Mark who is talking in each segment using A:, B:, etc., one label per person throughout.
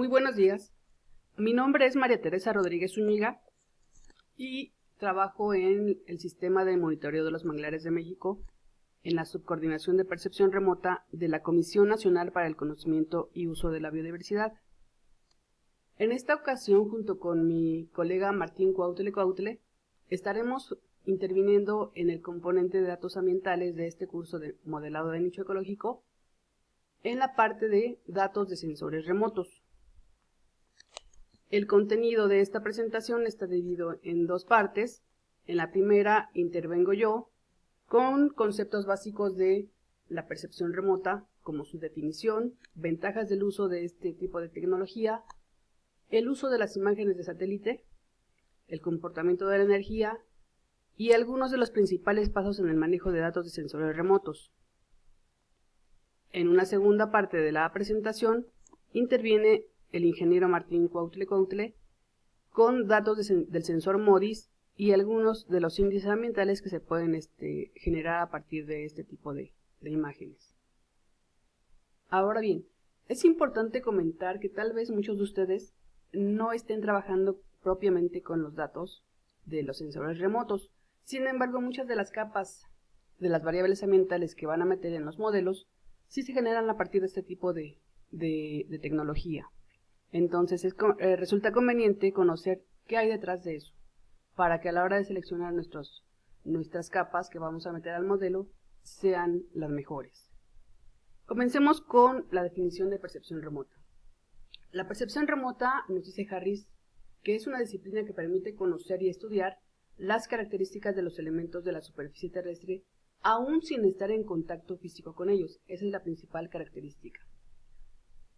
A: Muy buenos días. Mi nombre es María Teresa Rodríguez Zúñiga y trabajo en el Sistema de Monitoreo de los Manglares de México en la Subcoordinación de Percepción Remota de la Comisión Nacional para el Conocimiento y Uso de la Biodiversidad. En esta ocasión, junto con mi colega Martín Cuautle Cuautle, estaremos interviniendo en el componente de datos ambientales de este curso de modelado de nicho ecológico en la parte de datos de sensores remotos. El contenido de esta presentación está dividido en dos partes. En la primera intervengo yo con conceptos básicos de la percepción remota, como su definición, ventajas del uso de este tipo de tecnología, el uso de las imágenes de satélite, el comportamiento de la energía y algunos de los principales pasos en el manejo de datos de sensores remotos. En una segunda parte de la presentación interviene el ingeniero Martín Cuautle Cuautle con datos del sensor MODIS y algunos de los índices ambientales que se pueden este, generar a partir de este tipo de imágenes. Ahora bien, es importante comentar que tal vez muchos de ustedes no estén trabajando propiamente con los datos de los sensores remotos. Sin embargo, muchas de las capas de las variables ambientales que van a meter en los modelos sí se generan a partir de este tipo de, tecnología. Entonces eh, resulta conveniente conocer qué hay detrás de eso, para que a la hora de seleccionar nuestros, nuestras capas que vamos a meter al modelo sean las mejores. Comencemos con la definición de percepción remota. La percepción remota, nos dice Harris, que es una disciplina que permite conocer y estudiar las características de los elementos de la superficie terrestre aún sin estar en contacto físico con ellos. Esa es la principal característica.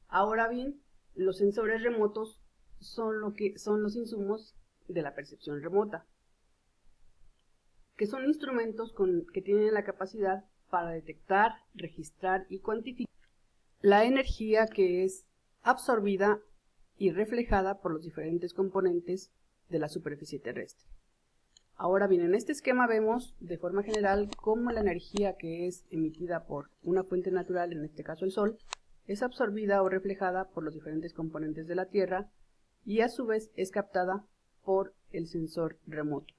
A: Ahora bien, los sensores remotos son, lo que, son los insumos de la percepción remota, que son instrumentos con, que tienen la capacidad para detectar, registrar y cuantificar la energía que es absorbida y reflejada por los diferentes componentes de la superficie terrestre. Ahora bien, en este esquema vemos de forma general cómo la energía que es emitida por una fuente natural, en este caso el Sol, es absorbida o reflejada por los diferentes componentes de la Tierra y a su vez es captada por el sensor remoto.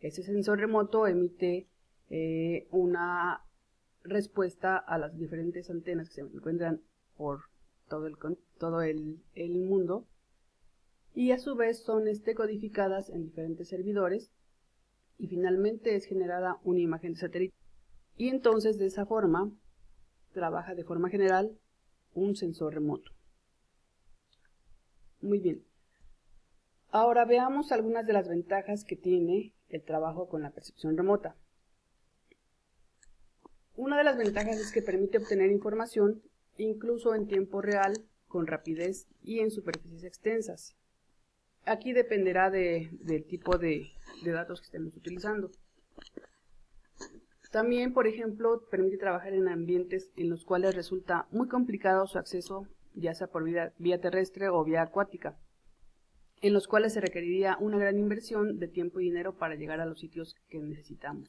A: Ese sensor remoto emite eh, una respuesta a las diferentes antenas que se encuentran por todo el, mundo y a su vez son este, codificadas en diferentes servidores y finalmente es generada una imagen satélite. Y entonces de esa forma trabaja de forma general un sensor remoto. Muy bien. Ahora veamos algunas de las ventajas que tiene el trabajo con la percepción remota. Una de las ventajas es que permite obtener información incluso en tiempo real, con rapidez y en superficies extensas. Aquí dependerá del tipo de, datos que estemos utilizando. También, por ejemplo, permite trabajar en ambientes en los cuales resulta muy complicado su acceso, ya sea por vía, terrestre o vía acuática, en los cuales se requeriría una gran inversión de tiempo y dinero para llegar a los sitios que necesitamos.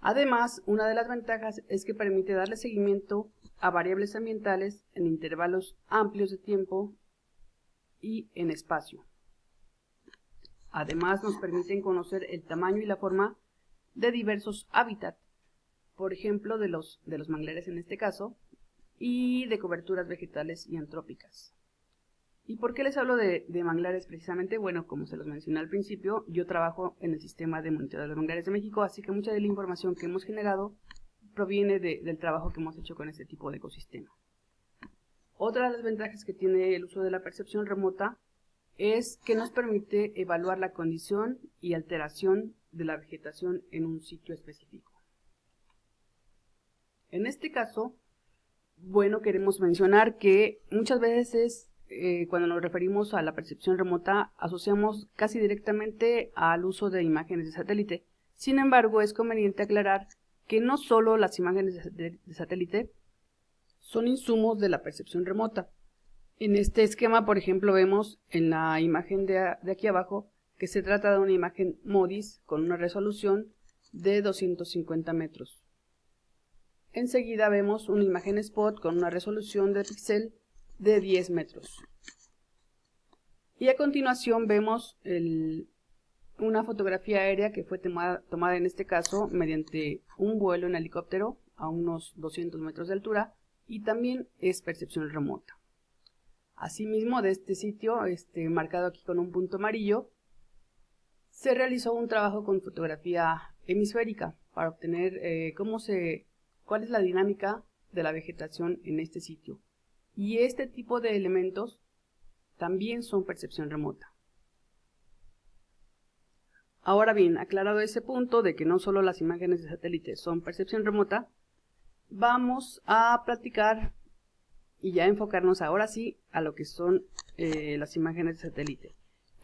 A: Además, una de las ventajas es que permite darle seguimiento a variables ambientales en intervalos amplios de tiempo y en espacio. Además nos permiten conocer el tamaño y la forma de diversos hábitats, por ejemplo de los, de los manglares en este caso, y de coberturas vegetales y antrópicas. ¿Y por qué les hablo de, manglares precisamente? Bueno, como se los mencioné al principio, yo trabajo en el sistema de monitoreo de los manglares de México, así que mucha de la información que hemos generado proviene del trabajo que hemos hecho con este tipo de ecosistema. Otra de las ventajas que tiene el uso de la percepción remota es que nos permite evaluar la condición y alteración de la vegetación en un sitio específico. En este caso, bueno, queremos mencionar que muchas veces eh, cuando nos referimos a la percepción remota asociamos casi directamente al uso de imágenes de satélite. Sin embargo, es conveniente aclarar que no solo las imágenes de satélite son insumos de la percepción remota. En este esquema, por ejemplo, vemos en la imagen de, aquí abajo que se trata de una imagen MODIS con una resolución de 250 metros. Enseguida vemos una imagen spot con una resolución de píxel de 10 metros. Y a continuación vemos una fotografía aérea que fue tomada, tomada en este caso mediante un vuelo en helicóptero a unos 200 metros de altura y también es percepción remota. Asimismo, de este sitio, este, marcado aquí con un punto amarillo, se realizó un trabajo con fotografía hemisférica para obtener eh, cómo se, cuál es la dinámica de la vegetación en este sitio. Y este tipo de elementos también son percepción remota. Ahora bien, aclarado ese punto de que no solo las imágenes de satélite son percepción remota, vamos a platicar y ya enfocarnos ahora sí a lo que son eh, las imágenes de satélite.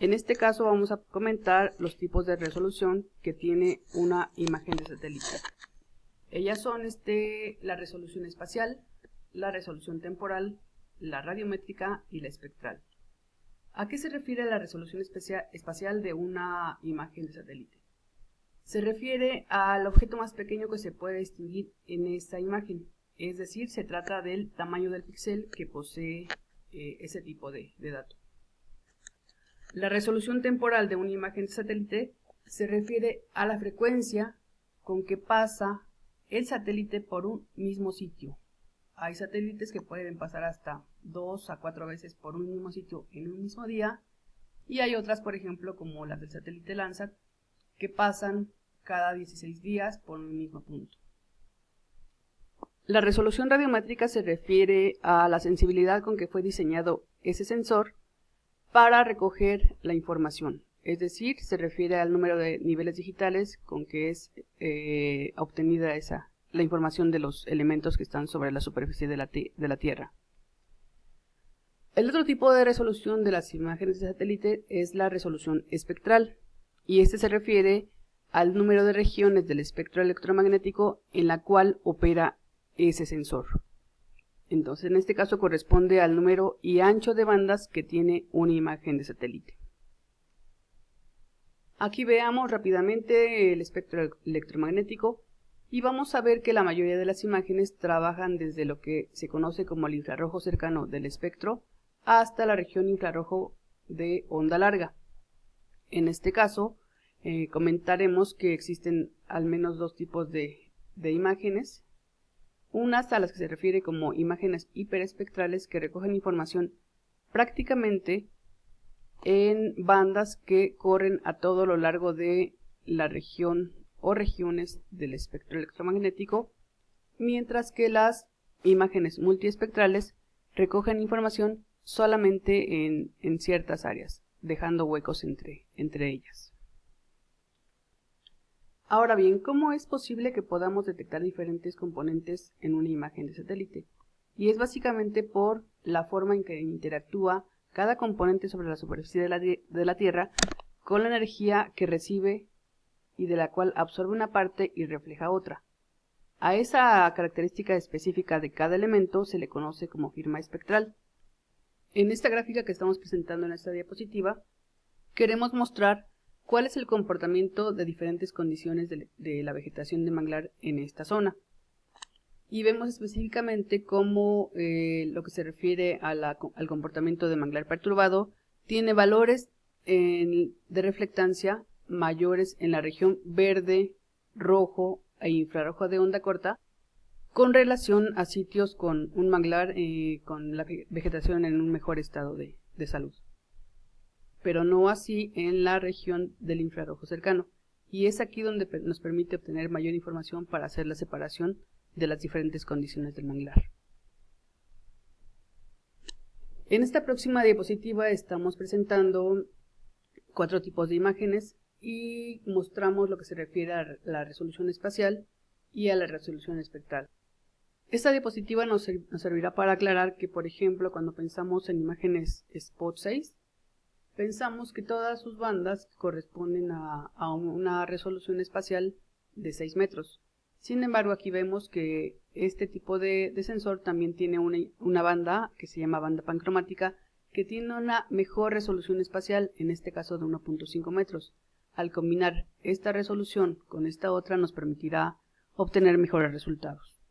A: En este caso vamos a comentar los tipos de resolución que tiene una imagen de satélite. Ellas son este, la resolución espacial, la resolución temporal, la radiométrica y la espectral. ¿A qué se refiere la resolución espacial de una imagen de satélite? Se refiere al objeto más pequeño que se puede distinguir en esta imagen, es decir, se trata del tamaño del píxel que posee eh, ese tipo de, de dato. La resolución temporal de una imagen de satélite se refiere a la frecuencia con que pasa el satélite por un mismo sitio. Hay satélites que pueden pasar hasta dos a cuatro veces por un mismo sitio en un mismo día y hay otras, por ejemplo, como las del satélite Landsat, que pasan cada 16 días por un mismo punto. La resolución radiométrica se refiere a la sensibilidad con que fue diseñado ese sensor para recoger la información, es decir, se refiere al número de niveles digitales con que es eh, obtenida esa, la información de los elementos que están sobre la superficie de la, de la Tierra. El otro tipo de resolución de las imágenes de satélite es la resolución espectral y este se refiere al número de regiones del espectro electromagnético en la cual opera ese sensor. Entonces en este caso corresponde al número y ancho de bandas que tiene una imagen de satélite. Aquí veamos rápidamente el espectro electromagnético y vamos a ver que la mayoría de las imágenes trabajan desde lo que se conoce como el infrarrojo cercano del espectro hasta la región infrarrojo de onda larga. En este caso, eh, comentaremos que existen al menos dos tipos de, de imágenes, unas a las que se refiere como imágenes hiperespectrales que recogen información prácticamente en bandas que corren a todo lo largo de la región o regiones del espectro electromagnético, mientras que las imágenes multiespectrales recogen información solamente en, en ciertas áreas, dejando huecos entre, entre ellas. Ahora bien, ¿cómo es posible que podamos detectar diferentes componentes en una imagen de satélite? Y es básicamente por la forma en que interactúa cada componente sobre la superficie de la, Tierra con la energía que recibe y de la cual absorbe una parte y refleja otra. A esa característica específica de cada elemento se le conoce como firma espectral. En esta gráfica que estamos presentando en esta diapositiva, queremos mostrar cuál es el comportamiento de diferentes condiciones de, la vegetación de manglar en esta zona. Y vemos específicamente cómo eh, lo que se refiere al comportamiento de manglar perturbado tiene valores de reflectancia mayores en la región verde, rojo e infrarrojo de onda corta con relación a sitios con un manglar eh, con la vegetación en un mejor estado de, de salud. Pero no así en la región del infrarrojo cercano. Y es aquí donde nos permite obtener mayor información para hacer la separación de las diferentes condiciones del manglar. En esta próxima diapositiva estamos presentando cuatro tipos de imágenes y mostramos lo que se refiere a la resolución espacial y a la resolución espectral. Esta diapositiva nos, servirá para aclarar que, por ejemplo, cuando pensamos en imágenes Spot 6, pensamos que todas sus bandas corresponden a, una resolución espacial de 6 metros. Sin embargo, aquí vemos que este tipo de, sensor también tiene una, una, banda que se llama banda pancromática que tiene una mejor resolución espacial, en este caso de 1.5 metros. Al combinar esta resolución con esta otra nos permitirá obtener mejores resultados.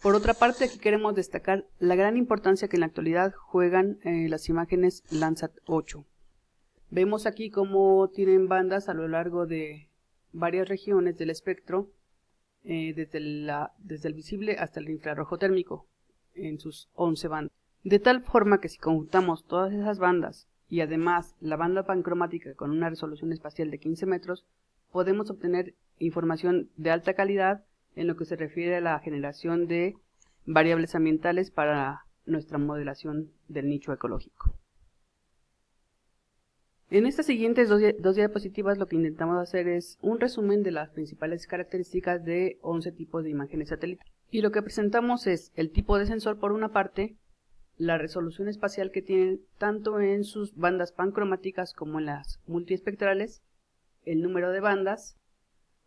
A: Por otra parte, aquí queremos destacar la gran importancia que en la actualidad juegan eh, las imágenes Landsat 8. Vemos aquí cómo tienen bandas a lo largo de varias regiones del espectro, eh, desde, la, desde el visible hasta el infrarrojo térmico, en sus 11 bandas. De tal forma que si conjuntamos todas esas bandas y además la banda pancromática con una resolución espacial de 15 metros, podemos obtener información de alta calidad en lo que se refiere a la generación de variables ambientales para nuestra modelación del nicho ecológico. En estas siguientes dos, diapositivas lo que intentamos hacer es un resumen de las principales características de 11 tipos de imágenes satélites. Y lo que presentamos es el tipo de sensor por una parte, la resolución espacial que tienen tanto en sus bandas pancromáticas como en las multiespectrales, el número de bandas,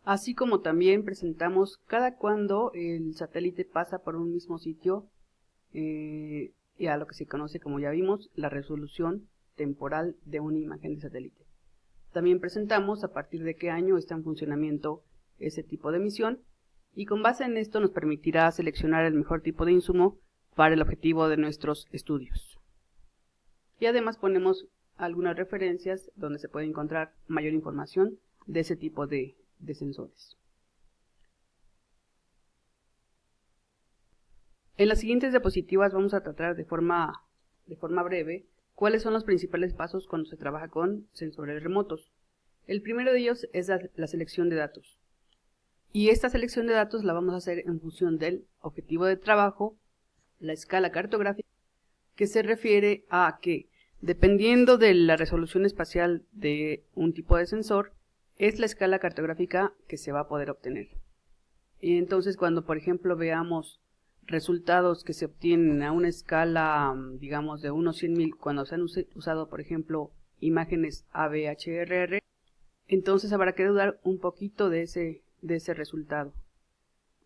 A: así como también presentamos cada cuando el satélite pasa por un mismo sitio eh, y a lo que se conoce como ya vimos la resolución temporal de una imagen de satélite. También presentamos a partir de qué año está en funcionamiento ese tipo de misión y con base en esto nos permitirá seleccionar el mejor tipo de insumo para el objetivo de nuestros estudios. Y además ponemos algunas referencias donde se puede encontrar mayor información de ese tipo de, de sensores. En las siguientes diapositivas vamos a tratar de forma, de forma breve cuáles son los principales pasos cuando se trabaja con sensores remotos. El primero de ellos es la, selección de datos. Y esta selección de datos la vamos a hacer en función del objetivo de trabajo, la escala cartográfica, que se refiere a que, dependiendo de la resolución espacial de un tipo de sensor, es la escala cartográfica que se va a poder obtener. Y entonces cuando por ejemplo veamos resultados que se obtienen a una escala, digamos, de unos 100.000, cuando se han usado, por ejemplo, imágenes ABHRR, entonces habrá que dudar un poquito de ese, de ese resultado,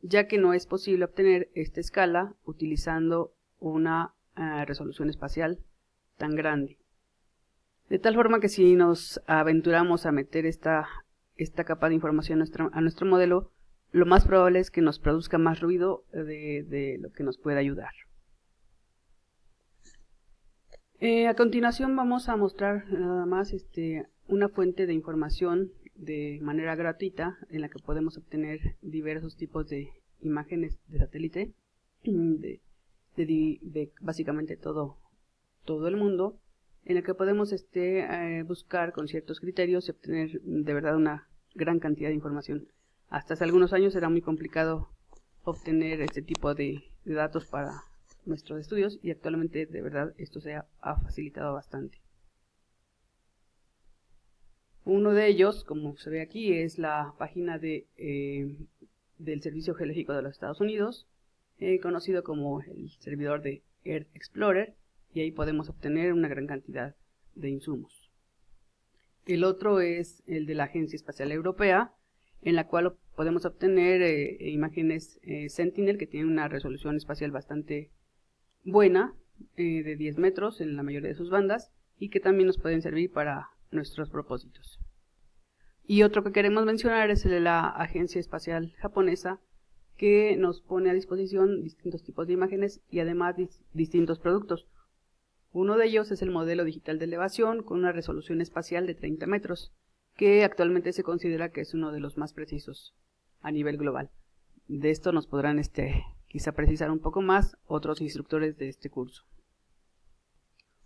A: ya que no es posible obtener esta escala utilizando una eh, resolución espacial tan grande. De tal forma que si nos aventuramos a meter esta, esta capa de información a nuestro, modelo, lo más probable es que nos produzca más ruido de, lo que nos puede ayudar. Eh, a continuación vamos a mostrar nada más este, una fuente de información de manera gratuita en la que podemos obtener diversos tipos de imágenes de satélite de, de básicamente todo, todo el mundo en la que podemos este, eh, buscar con ciertos criterios y obtener de verdad una gran cantidad de información. Hasta hace algunos años era muy complicado obtener este tipo de, datos para nuestros estudios y actualmente de verdad esto se ha, facilitado bastante. Uno de ellos, como se ve aquí, es la página de, eh, del Servicio Geológico de los Estados Unidos, eh, conocido como el servidor de Earth Explorer, y ahí podemos obtener una gran cantidad de insumos. El otro es el de la Agencia Espacial Europea, en la cual podemos obtener eh, imágenes eh, Sentinel que tienen una resolución espacial bastante buena, eh, de 10 metros en la mayoría de sus bandas, y que también nos pueden servir para nuestros propósitos. Y otro que queremos mencionar es el de la Agencia Espacial Japonesa, que nos pone a disposición distintos tipos de imágenes y además distintos productos. Uno de ellos es el modelo digital de elevación con una resolución espacial de 30 metros, que actualmente se considera que es uno de los más precisos a nivel global. De esto nos podrán este, quizá precisar un poco más otros instructores de este curso.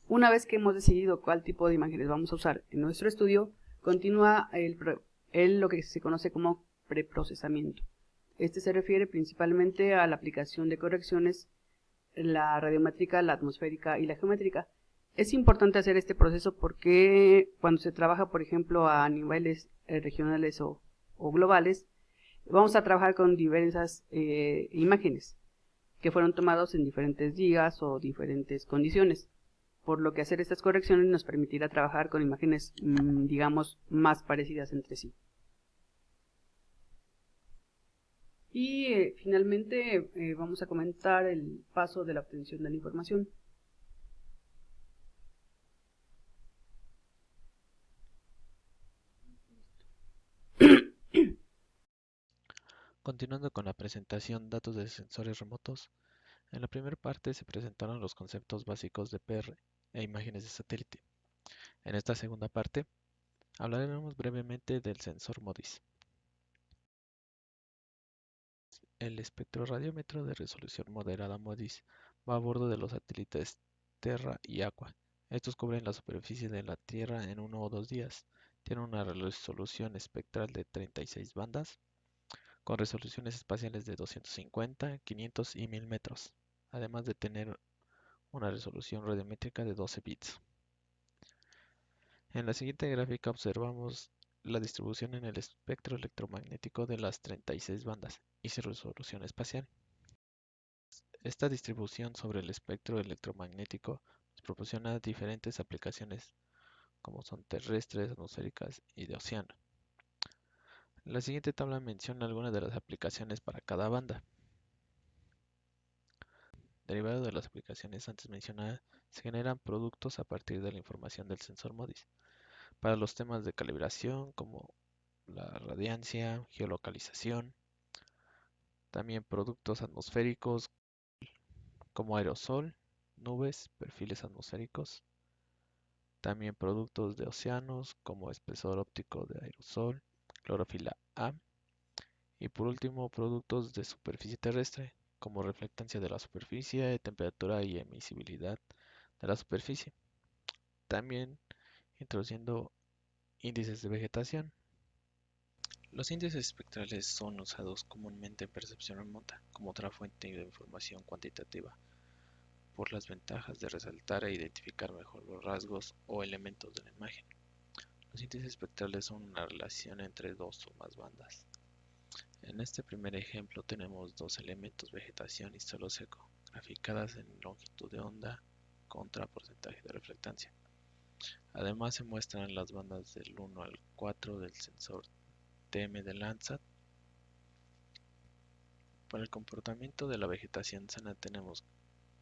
A: Una vez que hemos decidido cuál tipo de imágenes vamos a usar en nuestro estudio, continúa el, lo que se conoce como preprocesamiento. Este se refiere principalmente a la aplicación de correcciones la radiométrica, la atmosférica y la geométrica. Es importante hacer este proceso porque cuando se trabaja, por ejemplo, a niveles eh, regionales o, globales, vamos a trabajar con diversas eh, imágenes que fueron tomados en diferentes días o diferentes condiciones. Por lo que hacer estas correcciones nos permitirá trabajar con imágenes, mm, digamos, más parecidas entre sí. Y eh, finalmente eh, vamos a comentar el paso de la obtención de la información.
B: Continuando con la presentación datos de sensores remotos, en la primera parte se presentaron los conceptos básicos de PR e imágenes de satélite. En esta segunda parte hablaremos brevemente del sensor MODIS. El espectroradiómetro de resolución moderada MODIS va a bordo de los satélites Terra y Aqua. Estos cubren la superficie de la Tierra en uno o dos días. Tienen una resolución espectral de 36 bandas, con resoluciones espaciales de 250, 500 y 1000 metros además de tener una resolución radiométrica de 12 bits. En la siguiente gráfica observamos la distribución en el espectro electromagnético de las 36 bandas y su resolución espacial. Esta distribución sobre el espectro electromagnético proporciona diferentes aplicaciones como son terrestres, atmosféricas y de océano. La siguiente tabla menciona algunas de las aplicaciones para cada banda. Derivado de las aplicaciones antes mencionadas, se generan productos a partir de la información del sensor MODIS. Para los temas de calibración como la radiancia, geolocalización, también productos atmosféricos como aerosol, nubes, perfiles atmosféricos, también productos de océanos como espesor óptico de aerosol, clorofila A y por último productos de superficie terrestre como reflectancia de la superficie, temperatura y emisibilidad de la superficie. También introduciendo índices de vegetación. Los índices espectrales son usados comúnmente en percepción remota como otra fuente de información cuantitativa por las ventajas de resaltar e identificar mejor los rasgos o elementos de la imagen. Los índices espectrales son una relación entre dos o más bandas. En este primer ejemplo tenemos dos elementos vegetación y suelo seco, graficadas en longitud de onda contra porcentaje de reflectancia. Además se muestran las bandas del 1 al 4 del sensor TM de Landsat. Para el comportamiento de la vegetación sana tenemos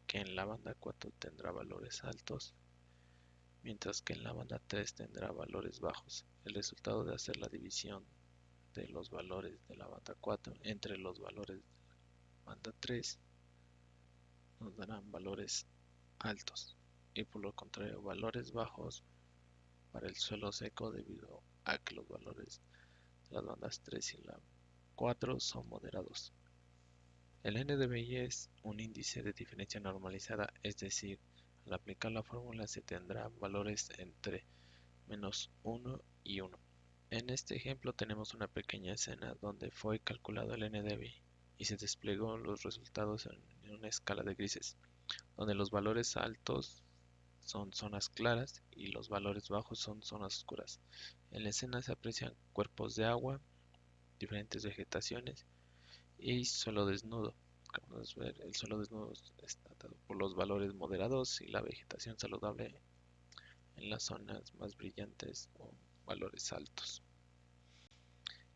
B: que en la banda 4 tendrá valores altos, mientras que en la banda 3 tendrá valores bajos. El resultado de hacer la división de los valores de la banda 4 entre los valores de la banda 3 nos darán valores altos y por lo contrario valores bajos para el suelo seco debido a que los valores de las bandas 3 y la 4 son moderados. El NDVI es un índice de diferencia normalizada, es decir, al aplicar la fórmula se tendrá valores entre menos 1 y 1. En este ejemplo tenemos una pequeña escena donde fue calculado el NDVI y se desplegó los resultados en una escala de grises, donde los valores altos son zonas claras y los valores bajos son zonas oscuras. En la escena se aprecian cuerpos de agua, diferentes vegetaciones y suelo desnudo. Como podemos ver, el suelo desnudo está dado por los valores moderados y la vegetación saludable en las zonas más brillantes o valores altos.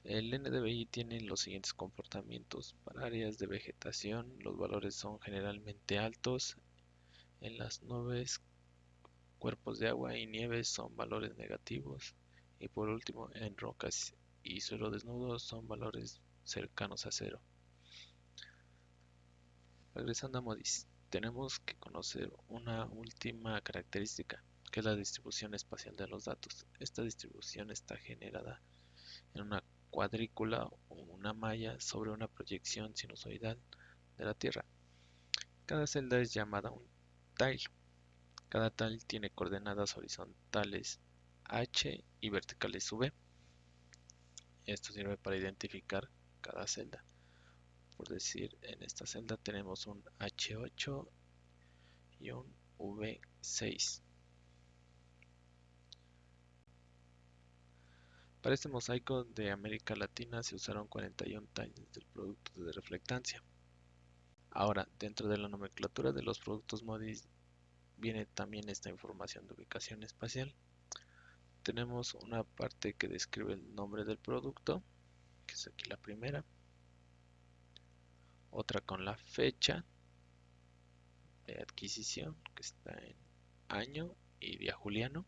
B: El NDVI tiene los siguientes comportamientos. Para áreas de vegetación, los valores son generalmente altos. En las nubes, cuerpos de agua y nieve son valores negativos. Y por último, en rocas y suelo desnudo son valores cercanos a cero. Regresando a MODIS, tenemos que conocer una última característica que es la distribución espacial de los datos. Esta distribución está generada en una cuadrícula o una malla sobre una proyección sinusoidal de la Tierra. Cada celda es llamada un tile. Cada tile tiene coordenadas horizontales h y verticales v. Esto sirve para identificar cada celda. Por decir, en esta celda tenemos un H8 y un V6. Para este mosaico de América Latina se usaron 41 tiles del producto de reflectancia. Ahora, dentro de la nomenclatura de los productos viene también esta información de ubicación espacial. Tenemos una parte que describe el nombre del producto, que es aquí la primera. Otra con la fecha de adquisición, que está en año y día juliano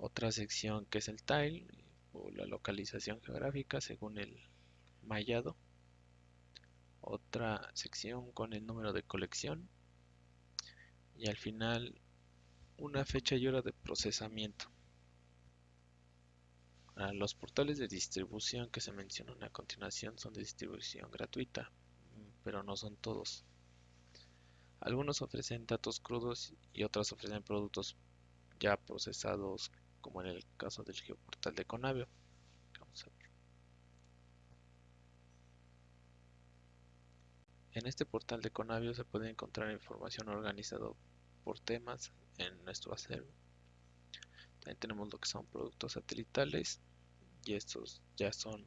B: otra sección que es el tile, o la localización geográfica según el mallado. Otra sección con el número de colección. Y al final una fecha y hora de procesamiento. los portales de distribución que se mencionan a continuación son de distribución gratuita, pero no son todos. Algunos ofrecen datos crudos y otros ofrecen productos ya procesados, como en el caso del geoportal de Conavio. En este portal de Conavio se puede encontrar información organizada por temas en nuestro acervo. También tenemos lo que son productos satelitales y estos ya son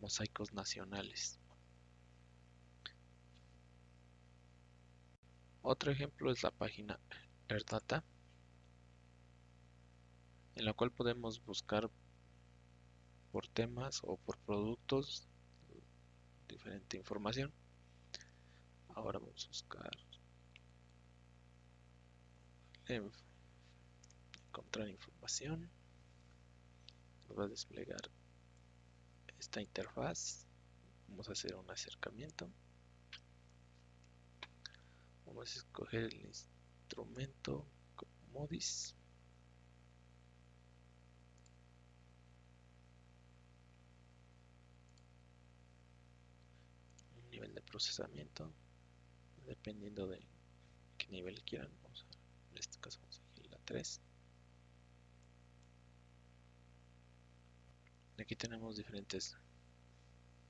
B: mosaicos nacionales. Otro ejemplo es la página AirData, en la cual podemos buscar por temas o por productos diferente información. Ahora vamos a buscar encontrar información. Nos va a desplegar esta interfaz. Vamos a hacer un acercamiento. Vamos a escoger el instrumento modis. Nivel de procesamiento, dependiendo de qué nivel quieran. Vamos en este caso vamos a elegir la 3. Aquí tenemos diferentes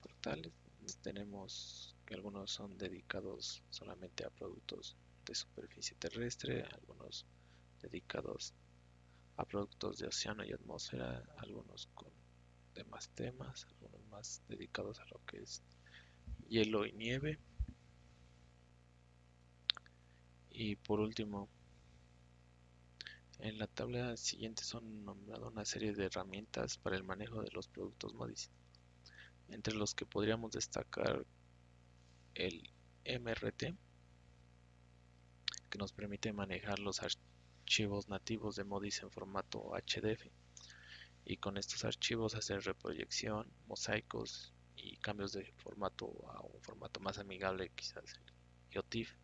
B: portales. Tenemos algunos son dedicados solamente a productos de superficie terrestre, algunos dedicados a productos de océano y atmósfera, algunos con demás temas, algunos más dedicados a lo que es hielo y nieve. Y por último, en la tabla siguiente son nombradas una serie de herramientas para el manejo de los productos MODIS, entre los que podríamos destacar el MRT, que nos permite manejar los archivos nativos de Modis en formato HDF y con estos archivos hacer reproyección, mosaicos y cambios de formato a un formato más amigable, quizás el GeoTIFF.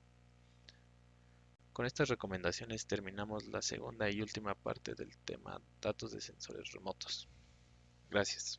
B: Con estas recomendaciones terminamos la segunda y última parte del tema datos de sensores remotos. Gracias.